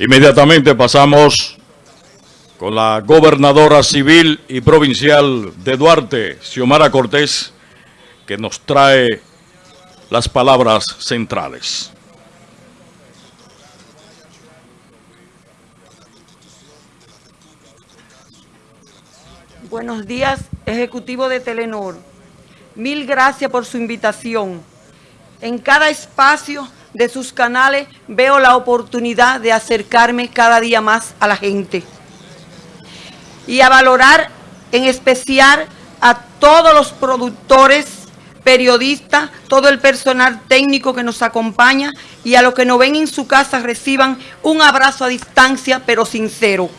Inmediatamente pasamos con la gobernadora civil y provincial de Duarte, Xiomara Cortés, que nos trae las palabras centrales. Buenos días, Ejecutivo de Telenor. Mil gracias por su invitación. En cada espacio de sus canales veo la oportunidad de acercarme cada día más a la gente y a valorar en especial a todos los productores, periodistas, todo el personal técnico que nos acompaña y a los que nos ven en su casa reciban un abrazo a distancia pero sincero.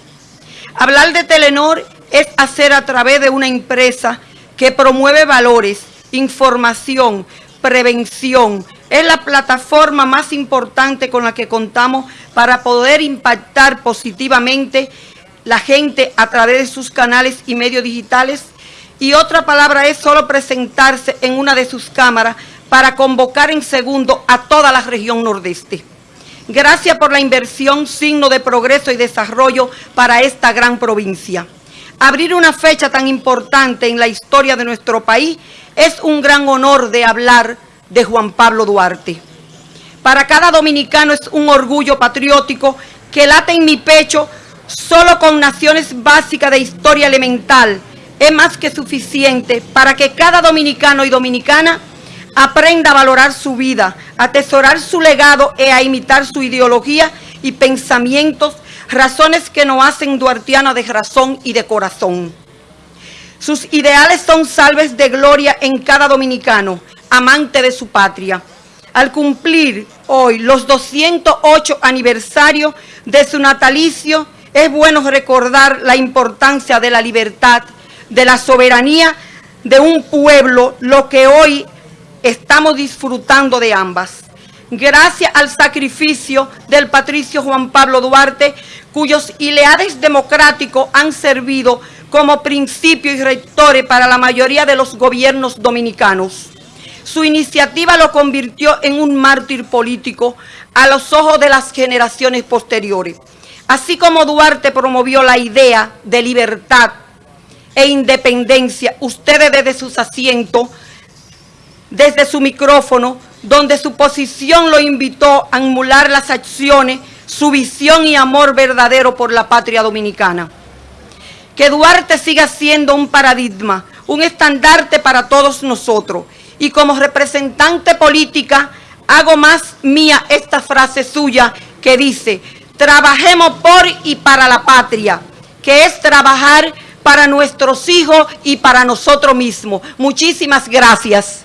Hablar de Telenor es hacer a través de una empresa que promueve valores, información, prevención, es la plataforma más importante con la que contamos para poder impactar positivamente la gente a través de sus canales y medios digitales. Y otra palabra es solo presentarse en una de sus cámaras para convocar en segundo a toda la región nordeste. Gracias por la inversión, signo de progreso y desarrollo para esta gran provincia. Abrir una fecha tan importante en la historia de nuestro país es un gran honor de hablar de Juan Pablo Duarte. Para cada dominicano es un orgullo patriótico que late en mi pecho solo con naciones básicas de historia elemental. Es más que suficiente para que cada dominicano y dominicana aprenda a valorar su vida, a atesorar su legado e a imitar su ideología y pensamientos, razones que nos hacen duartiana de razón y de corazón. Sus ideales son salves de gloria en cada dominicano, amante de su patria. Al cumplir hoy los 208 aniversarios de su natalicio, es bueno recordar la importancia de la libertad, de la soberanía de un pueblo, lo que hoy estamos disfrutando de ambas. Gracias al sacrificio del patricio Juan Pablo Duarte, cuyos ileades democráticos han servido como principio y rectores para la mayoría de los gobiernos dominicanos. Su iniciativa lo convirtió en un mártir político a los ojos de las generaciones posteriores. Así como Duarte promovió la idea de libertad e independencia, ustedes desde sus asientos, desde su micrófono, donde su posición lo invitó a emular las acciones, su visión y amor verdadero por la patria dominicana. Que Duarte siga siendo un paradigma, un estandarte para todos nosotros y como representante política hago más mía esta frase suya que dice, trabajemos por y para la patria, que es trabajar para nuestros hijos y para nosotros mismos. Muchísimas gracias.